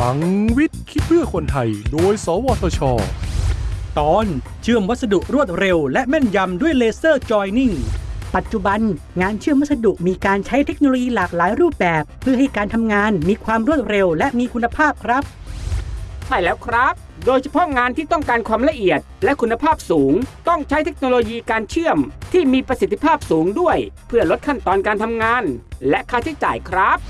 ลังวิทย์คิดเพื่อคนไทย โดย สวทช ตอนเชื่อมวัสดุรวดเร็ว และแม่นยำด้วยเลเซอร์จอยนิ่ง ปัจจุบันงานเชื่อมวัสดุมีการใช้เทคโนโลยีหลากหลายรูปแบบ เพื่อให้การทำงานมีความรวดเร็วและมีคุณภาพครับ ใช่แล้วครับ โดยเฉพาะงานที่ต้องการความละเอียดและคุณภาพสูง ต้องใช้เทคโนโลยีการเชื่อม ที่มีประสิทธิภาพสูงด้วย เพื่อลดขั้นตอนการทำงาน และค่าใช้จ่ายครับ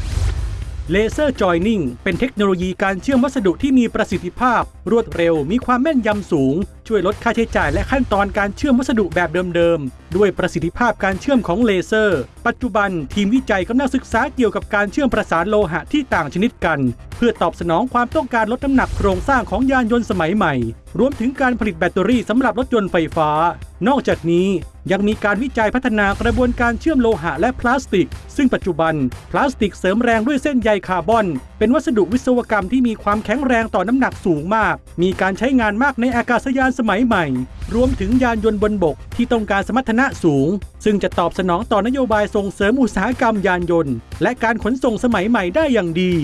laser joining เป็นเทคโนโลยีการเชื่อมวัสดุที่มีประสิทธิภาพ รวดเร็วมีความแม่นยำสูง ช่วยลดค่าใช้จ่ายและขั้นตอนการเชื่อมวัสดุแบบเดิมๆ ด้วยประสิทธิภาพการเชื่อมของเลเซอร์ ปัจจุบันทีมวิจัยกำลังศึกษาเกี่ยวกับการเชื่อมประสานโลหะที่ต่างชนิดกัน เพื่อตอบสนองความต้องการลดน้ำหนักโครงสร้างของยานยนต์สมัยใหม่ รวมถึงการผลิตแบตเตอรี่สำหรับรถยนต์ไฟฟ้า นอกจากนี้ยังมีการวิจัยพัฒนากระบวนการเชื่อมโลหะและพลาสติก ซึ่งปัจจุบัน พลาสติกเสริมแรงด้วยเส้นใยคาร์บอน เป็นวัสดุวิศวกรรมที่มีความแข็งแรงต่อน้ำหนักสูงมาก มีการใช้งานมากในอากาศยานสมัยใหม่ รวมถึงยานยนต์บนบกที่ต้องการสมรรถนะสูง ซึ่งจะตอบสนองต่อนโยบายส่งเสริมอุตสาหกรรมยานยนต์ และการขนส่งสมัยใหม่ได้อย่างดี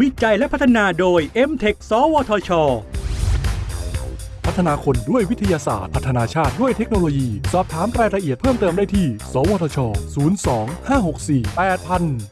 วิจัยและพัฒนาโดย m-tech สวทช พัฒนาคนด้วยวิทยาศาสตร์ พัฒนาชาติด้วยเทคโนโลยี สอบถามรายละเอียดเพิ่มเติมได้ที่ สวทช 02 564 8000